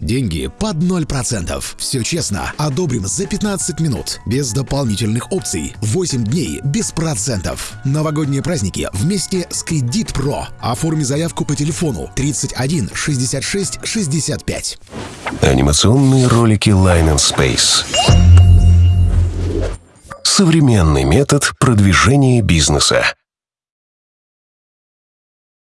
Деньги под 0%. Все честно. Одобрим за 15 минут. Без дополнительных опций. 8 дней без процентов. Новогодние праздники вместе с Кредит Про. Оформи заявку по телефону 31 66 65. Анимационные ролики Line and Space. Современный метод продвижения бизнеса.